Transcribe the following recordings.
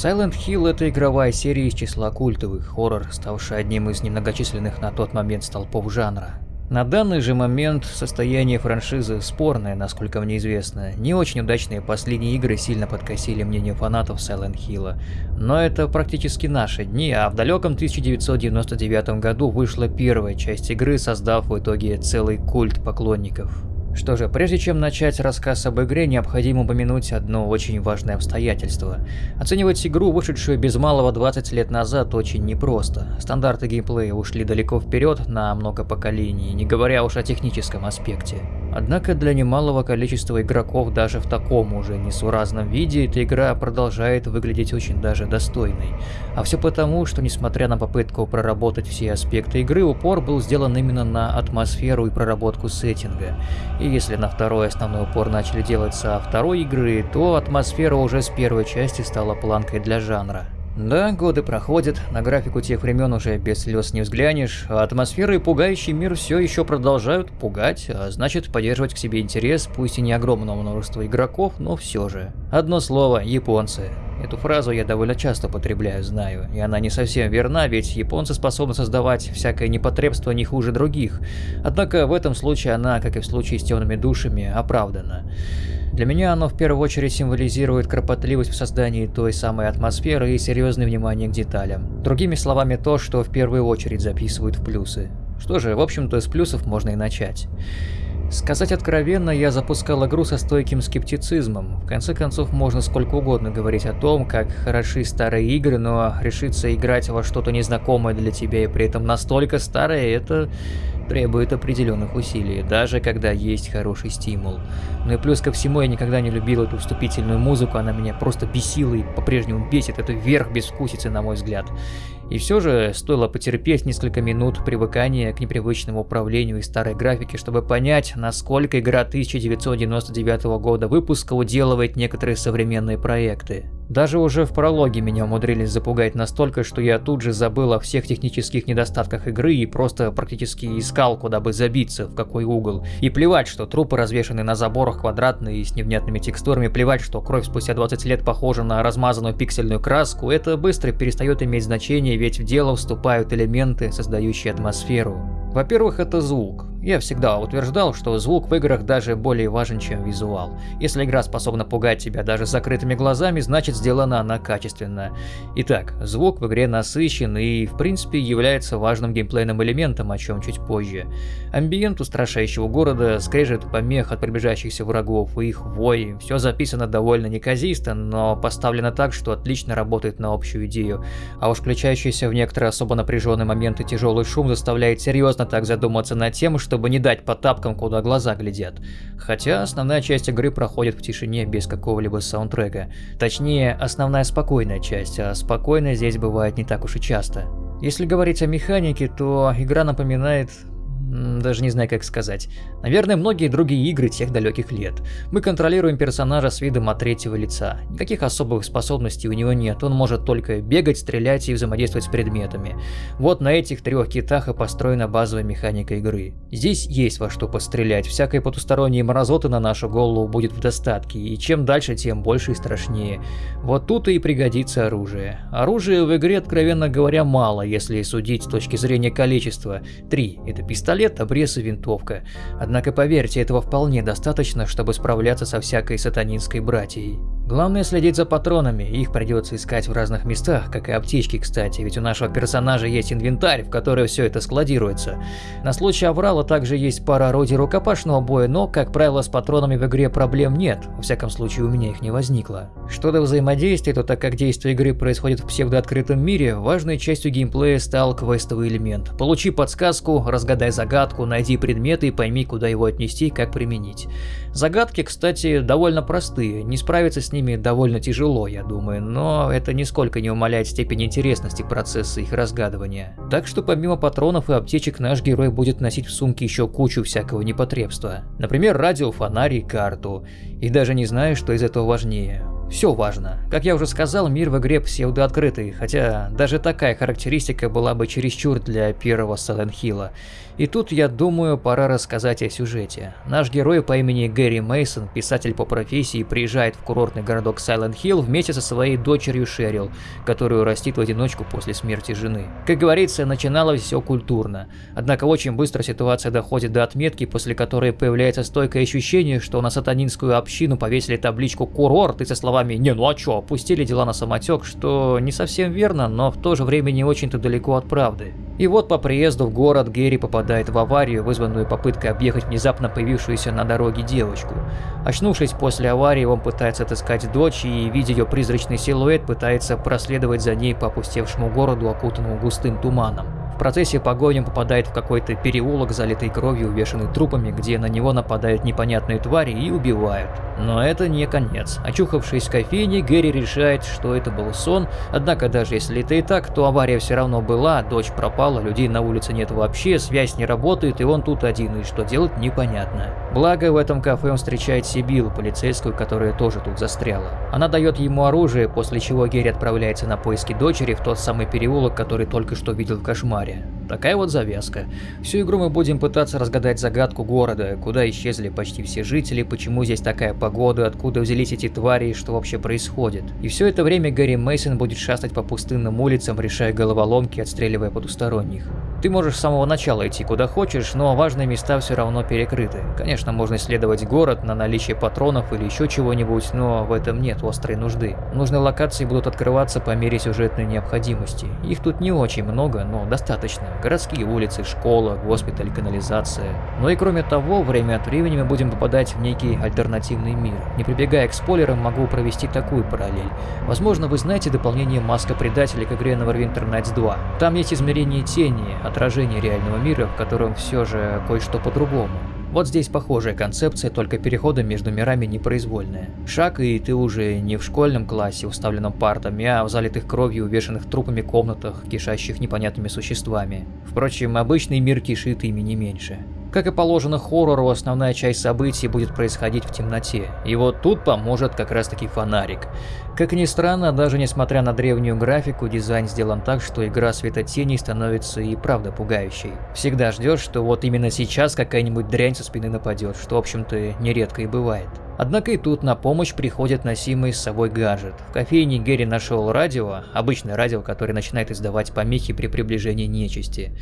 Silent Hill — это игровая серия из числа культовых, хоррор, ставший одним из немногочисленных на тот момент столпов жанра. На данный же момент состояние франшизы спорное, насколько мне известно. Не очень удачные последние игры сильно подкосили мнение фанатов Silent Hill. Но это практически наши дни, а в далеком 1999 году вышла первая часть игры, создав в итоге целый культ поклонников. Что же, прежде чем начать рассказ об игре, необходимо упомянуть одно очень важное обстоятельство. Оценивать игру, вышедшую без малого 20 лет назад, очень непросто. Стандарты геймплея ушли далеко вперед на много поколений, не говоря уж о техническом аспекте. Однако для немалого количества игроков даже в таком уже несуразном виде эта игра продолжает выглядеть очень даже достойной. А все потому, что несмотря на попытку проработать все аспекты игры, упор был сделан именно на атмосферу и проработку сеттинга. И если на второй основной упор начали делать со второй игры, то атмосфера уже с первой части стала планкой для жанра. Да, годы проходят, на графику тех времен уже без слез не взглянешь, а атмосфера и пугающий мир все еще продолжают пугать, а значит поддерживать к себе интерес, пусть и не огромного множества игроков, но все же. Одно слово – японцы. Эту фразу я довольно часто употребляю, знаю, и она не совсем верна, ведь японцы способны создавать всякое непотребство не хуже других. Однако в этом случае она, как и в случае с темными душами, оправдана. Для меня оно в первую очередь символизирует кропотливость в создании той самой атмосферы и серьезное внимание к деталям. Другими словами, то, что в первую очередь записывают в плюсы. Что же, в общем-то, с плюсов можно и начать. Сказать откровенно, я запускал игру со стойким скептицизмом. В конце концов, можно сколько угодно говорить о том, как хороши старые игры, но решиться играть во что-то незнакомое для тебя и при этом настолько старое, это требует определенных усилий, даже когда есть хороший стимул. Ну и плюс ко всему, я никогда не любил эту вступительную музыку, она меня просто бесила и по-прежнему бесит, это верх безвкусицы, на мой взгляд. И все же стоило потерпеть несколько минут привыкания к непривычному управлению и старой графике, чтобы понять, насколько игра 1999 года выпуска уделывает некоторые современные проекты. Даже уже в прологе меня умудрились запугать настолько, что я тут же забыл о всех технических недостатках игры и просто практически искал, куда бы забиться, в какой угол. И плевать, что трупы развешаны на заборах квадратные и с невнятными текстурами, плевать, что кровь спустя 20 лет похожа на размазанную пиксельную краску, это быстро перестает иметь значение, ведь в дело вступают элементы, создающие атмосферу. Во-первых, это звук. Я всегда утверждал, что звук в играх даже более важен, чем визуал. Если игра способна пугать тебя даже с закрытыми глазами, значит сделана она качественно. Итак, звук в игре насыщен и, в принципе, является важным геймплейным элементом, о чем чуть позже. Амбиент устрашающего города, скрежет помех от приближающихся врагов и их вой, все записано довольно неказисто, но поставлено так, что отлично работает на общую идею. А уж включающийся в некоторые особо напряженные моменты тяжелый шум заставляет серьезно так задуматься над тем, чтобы не дать по тапкам, куда глаза глядят. Хотя основная часть игры проходит в тишине без какого-либо саундтрека. Точнее, основная спокойная часть, а спокойная здесь бывает не так уж и часто. Если говорить о механике, то игра напоминает даже не знаю как сказать. Наверное, многие другие игры тех далеких лет. Мы контролируем персонажа с видом от третьего лица. Никаких особых способностей у него нет, он может только бегать, стрелять и взаимодействовать с предметами. Вот на этих трех китах и построена базовая механика игры. Здесь есть во что пострелять, всякой потусторонней мразоты на нашу голову будет в достатке, и чем дальше, тем больше и страшнее. Вот тут и пригодится оружие. Оружия в игре, откровенно говоря, мало, если судить с точки зрения количества. Три – это пистолет, пистолет, обрез и винтовка. Однако поверьте, этого вполне достаточно, чтобы справляться со всякой сатанинской братьей. Главное следить за патронами, их придется искать в разных местах, как и аптечки, кстати, ведь у нашего персонажа есть инвентарь, в который все это складируется. На случай аврала также есть пара орудий рукопашного боя, но, как правило, с патронами в игре проблем нет, во всяком случае у меня их не возникло. Что до взаимодействия, то так как действие игры происходит в псевдооткрытом мире, важной частью геймплея стал квестовый элемент. Получи подсказку, разгадай загадку, найди предметы и пойми, куда его отнести и как применить. Загадки, кстати, довольно простые, не справиться с ними довольно тяжело, я думаю, но это нисколько не умаляет степень интересности процесса их разгадывания. Так что помимо патронов и аптечек наш герой будет носить в сумке еще кучу всякого непотребства. Например, радио, фонарь и карту. И даже не знаю, что из этого важнее. Все важно. Как я уже сказал, мир в игре псевдооткрытый, хотя даже такая характеристика была бы чересчур для первого Silent Hill. И тут, я думаю, пора рассказать о сюжете. Наш герой по имени Гэри Мейсон, писатель по профессии, приезжает в курортный городок Hill вместе со своей дочерью Шерил, которую растит в одиночку после смерти жены. Как говорится, начиналось все культурно. Однако очень быстро ситуация доходит до отметки, после которой появляется стойкое ощущение, что на сатанинскую общину повесили табличку «Курорт» и со словами «Не, ну а чё?», опустили дела на самотек, что не совсем верно, но в то же время не очень-то далеко от правды. И вот по приезду в город Гэри попадает в аварию, вызванную попыткой объехать внезапно появившуюся на дороге девочку. Очнувшись после аварии, он пытается отыскать дочь и, видя ее призрачный силуэт, пытается проследовать за ней по опустевшему городу, окутанному густым туманом. В процессе погони он попадает в какой-то переулок, залитый кровью, увешанный трупами, где на него нападают непонятные твари и убивают. Но это не конец. Очухавшись в кофейне, Гэри решает, что это был сон, однако даже если это и так, то авария все равно была, дочь пропала, людей на улице нет вообще, связь не работает, и он тут один, и что делать непонятно. Благо, в этом кафе он встречает Сибилу, полицейскую, которая тоже тут застряла. Она дает ему оружие, после чего Гэри отправляется на поиски дочери в тот самый переулок, который только что видел в кошмаре море. Такая вот завязка. Всю игру мы будем пытаться разгадать загадку города, куда исчезли почти все жители, почему здесь такая погода, откуда взялись эти твари и что вообще происходит. И все это время Гарри Мейсон будет шастать по пустынным улицам, решая головоломки, отстреливая потусторонних. Ты можешь с самого начала идти куда хочешь, но важные места все равно перекрыты. Конечно, можно исследовать город на наличие патронов или еще чего-нибудь, но в этом нет острой нужды. Нужные локации будут открываться по мере сюжетной необходимости. Их тут не очень много, но достаточно. Городские улицы, школа, госпиталь, канализация. Но и кроме того, время от времени мы будем попадать в некий альтернативный мир. Не прибегая к спойлерам, могу провести такую параллель. Возможно, вы знаете дополнение Маска Предателя к игре Neverwinter Nights 2. Там есть измерение тени, отражение реального мира, в котором все же кое-что по-другому. Вот здесь похожая концепция, только переходы между мирами непроизвольные. Шаг, и ты уже не в школьном классе, уставленном партами, а в залитых кровью, увешанных трупами комнатах, кишащих непонятными существами. Впрочем, обычный мир кишит ими не меньше. Как и положено хоррору, основная часть событий будет происходить в темноте, и вот тут поможет как раз таки фонарик. Как ни странно, даже несмотря на древнюю графику, дизайн сделан так, что игра светотеней становится и правда пугающей. Всегда ждешь, что вот именно сейчас какая-нибудь дрянь со спины нападет, что в общем-то нередко и бывает. Однако и тут на помощь приходит носимый с собой гаджет. В кофейне Герри нашел радио, обычное радио, которое начинает издавать помехи при приближении нечисти.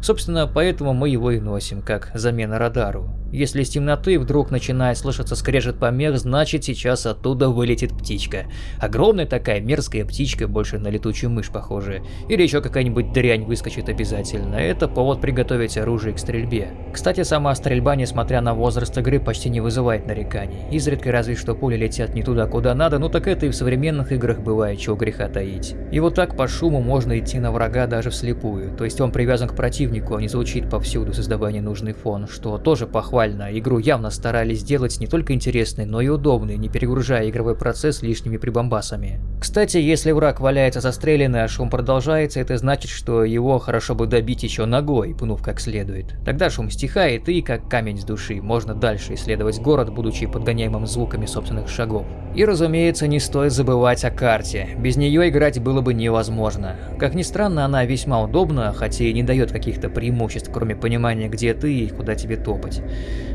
Собственно, поэтому мы его и носим, как замена радару. Если из темноты вдруг начинает слышаться скрежет помех, значит сейчас оттуда вылетит птичка. Огромная такая мерзкая птичка, больше на летучую мышь похожая. Или еще какая-нибудь дрянь выскочит обязательно. Это повод приготовить оружие к стрельбе. Кстати, сама стрельба, несмотря на возраст игры, почти не вызывает нареканий. Изредка разве что пули летят не туда, куда надо, ну так это и в современных играх бывает, чего греха таить. И вот так по шуму можно идти на врага даже вслепую. То есть он привязан к противнику, а не звучит повсюду, создавая ненужный фон, что тоже похвально. Игру явно старались сделать не только интересной, но и удобной, не перегружая игровой процесс лишними прибамбасами. Кстати, если враг валяется застреленный, а шум продолжается, это значит, что его хорошо бы добить еще ногой, пнув как следует. Тогда шум стихает и, как камень с души, можно дальше исследовать город, будучи подгоняемым звуками собственных шагов. И, разумеется, не стоит забывать о карте. Без нее играть было бы невозможно. Как ни странно, она весьма удобна, хотя и не дает каких-то преимуществ, кроме понимания, где ты и куда тебе топать.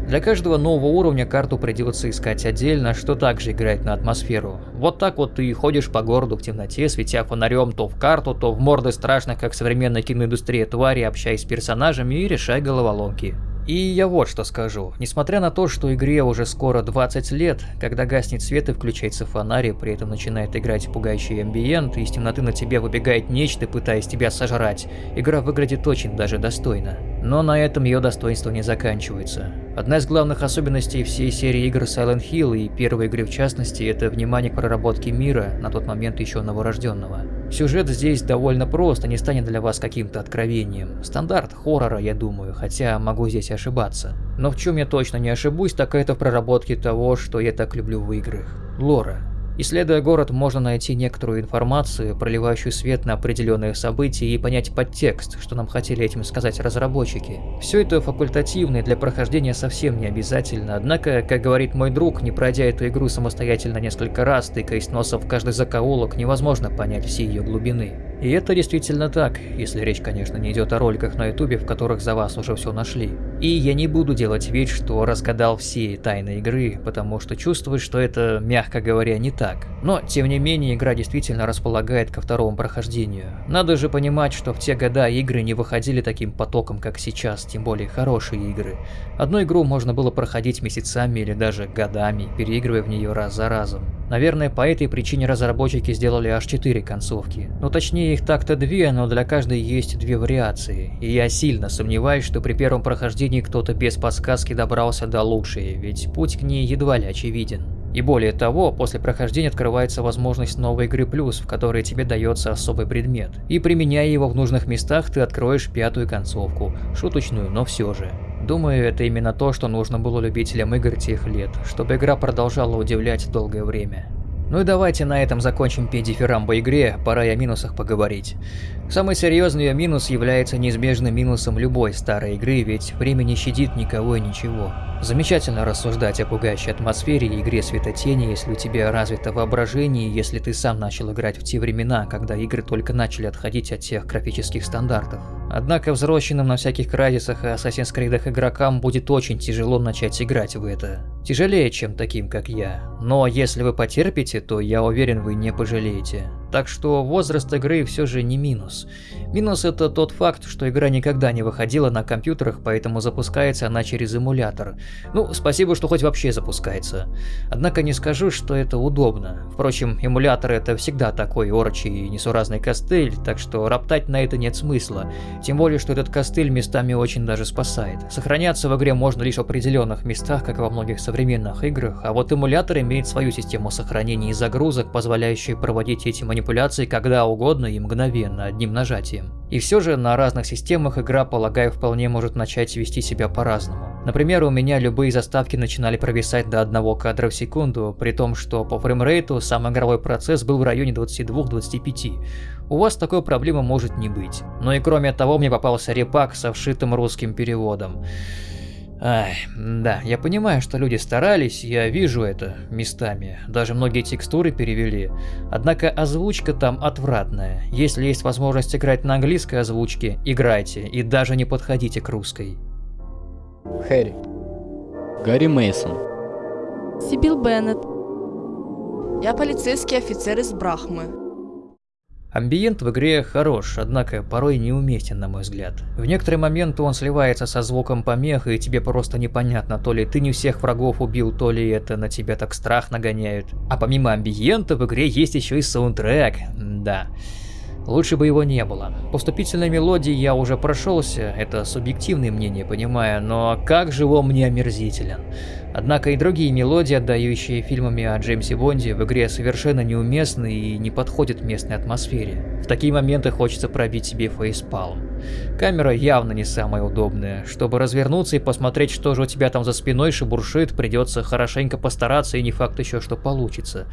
Для каждого нового уровня карту придется искать отдельно, что также играет на атмосферу. Вот так вот ты ходишь по городу в темноте, светя фонарем то в карту, то в морды страшных, как современная киноиндустрия твари, общаясь с персонажами и решай головоломки. И я вот что скажу. Несмотря на то, что игре уже скоро 20 лет, когда гаснет свет и включается фонарь, и при этом начинает играть пугающий амбиент, и из темноты на тебя выбегает нечто, пытаясь тебя сожрать, игра выглядит очень даже достойно. Но на этом ее достоинство не заканчивается. Одна из главных особенностей всей серии игр Silent Hill и первой игры в частности, это внимание к проработке мира, на тот момент еще новорожденного. Сюжет здесь довольно прост не станет для вас каким-то откровением. Стандарт хоррора, я думаю, хотя могу здесь ошибаться. Но в чем я точно не ошибусь, так это в проработке того, что я так люблю в играх. Лора. Исследуя город, можно найти некоторую информацию, проливающую свет на определенные события и понять подтекст, что нам хотели этим сказать разработчики. Все это факультативно и для прохождения совсем не обязательно, однако, как говорит мой друг, не пройдя эту игру самостоятельно несколько раз, тыкаясь носом в каждый закоулок, невозможно понять все ее глубины. И это действительно так, если речь, конечно, не идет о роликах на ютубе, в которых за вас уже все нашли. И я не буду делать вид, что разгадал все тайны игры, потому что чувствую, что это, мягко говоря, не так. Но, тем не менее, игра действительно располагает ко второму прохождению. Надо же понимать, что в те года игры не выходили таким потоком, как сейчас, тем более хорошие игры. Одну игру можно было проходить месяцами или даже годами, переигрывая в нее раз за разом. Наверное, по этой причине разработчики сделали аж 4 концовки. Ну точнее их так-то две, но для каждой есть две вариации. И я сильно сомневаюсь, что при первом прохождении кто-то без подсказки добрался до лучшей, ведь путь к ней едва ли очевиден. И более того, после прохождения открывается возможность новой игры плюс, в которой тебе дается особый предмет. И применяя его в нужных местах, ты откроешь пятую концовку. Шуточную, но все же. Думаю, это именно то, что нужно было любителям игр тех лет, чтобы игра продолжала удивлять долгое время. Ну и давайте на этом закончим педифирамбо игре, пора и о минусах поговорить. Самый серьезный ее минус является неизбежным минусом любой старой игры, ведь время не щадит никого и ничего. Замечательно рассуждать о пугающей атмосфере и игре светотени, если у тебя развито воображение, если ты сам начал играть в те времена, когда игры только начали отходить от тех графических стандартов. Однако взросленным на всяких крадисах и Assassin's Creed игрокам будет очень тяжело начать играть в это. Тяжелее, чем таким, как я. Но если вы потерпите, то я уверен, вы не пожалеете. Так что возраст игры все же не минус. Минус это тот факт, что игра никогда не выходила на компьютерах, поэтому запускается она через эмулятор. Ну, спасибо, что хоть вообще запускается. Однако не скажу, что это удобно. Впрочем, эмулятор это всегда такой орчий и несуразный костыль, так что роптать на это нет смысла. Тем более, что этот костыль местами очень даже спасает. Сохраняться в игре можно лишь в определенных местах, как во многих современных играх, а вот эмулятор имеет свою систему сохранения и загрузок, позволяющую проводить эти манипуляции манипуляций когда угодно и мгновенно, одним нажатием. И все же на разных системах игра, полагаю, вполне может начать вести себя по-разному. Например, у меня любые заставки начинали провисать до одного кадра в секунду, при том, что по фреймрейту сам игровой процесс был в районе 22-25. У вас такой проблемы может не быть. Но и кроме того, мне попался репак со вшитым русским переводом. Ай, да, я понимаю, что люди старались, я вижу это местами, даже многие текстуры перевели. Однако озвучка там отвратная. Если есть возможность играть на английской озвучке, играйте и даже не подходите к русской. Хэри. Гарри Мейсон. Сибил Беннет. Я полицейский офицер из Брахмы. Амбиент в игре хорош, однако порой неуместен, на мой взгляд. В некоторые моменты он сливается со звуком помех, и тебе просто непонятно, то ли ты не всех врагов убил, то ли это на тебя так страх нагоняют. А помимо амбиента в игре есть еще и саундтрек, да. Лучше бы его не было. По вступительной мелодии я уже прошелся, это субъективное мнение, понимаю, но как же он мне омерзителен. Однако и другие мелодии, отдающие фильмами о Джеймсе Бонде, в игре совершенно неуместны и не подходят местной атмосфере. В такие моменты хочется пробить себе фейспалм. Камера явно не самая удобная. Чтобы развернуться и посмотреть, что же у тебя там за спиной шебуршит, придется хорошенько постараться и не факт еще, что получится.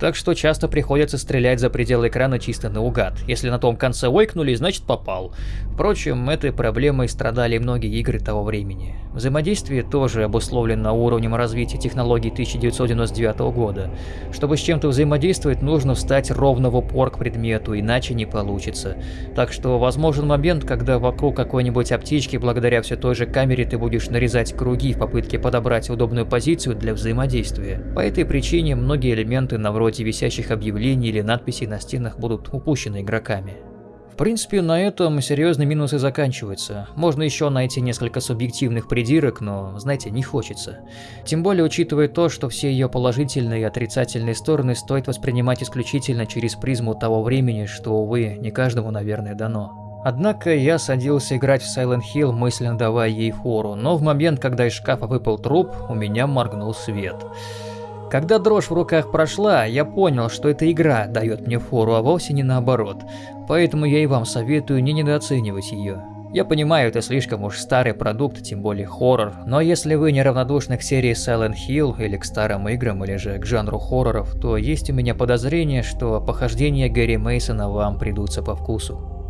Так что часто приходится стрелять за пределы экрана чисто наугад. Если на том конце ойкнули, значит попал. Впрочем, этой проблемой страдали многие игры того времени. Взаимодействие тоже обусловлено уровнем развития технологий 1999 года. Чтобы с чем-то взаимодействовать, нужно встать ровно в упор к предмету, иначе не получится. Так что возможен момент, когда вокруг какой-нибудь аптечки, благодаря все той же камере, ты будешь нарезать круги в попытке подобрать удобную позицию для взаимодействия. По этой причине многие элементы на вроде висящих объявлений или надписей на стенах будут упущены игроками. В принципе, на этом серьезные минусы заканчиваются. Можно еще найти несколько субъективных придирок, но, знаете, не хочется. Тем более, учитывая то, что все ее положительные и отрицательные стороны стоит воспринимать исключительно через призму того времени, что, увы, не каждому, наверное, дано. Однако я садился играть в Silent Hill, мысленно давая ей фору, но в момент, когда из шкафа выпал труп, у меня моргнул свет. Когда дрожь в руках прошла, я понял, что эта игра дает мне фору, а вовсе не наоборот. Поэтому я и вам советую не недооценивать ее. Я понимаю, это слишком уж старый продукт, тем более хоррор, но если вы неравнодушны к серии Silent Hill или к старым играм, или же к жанру хорроров, то есть у меня подозрение, что похождения Гэри Мейсона вам придутся по вкусу.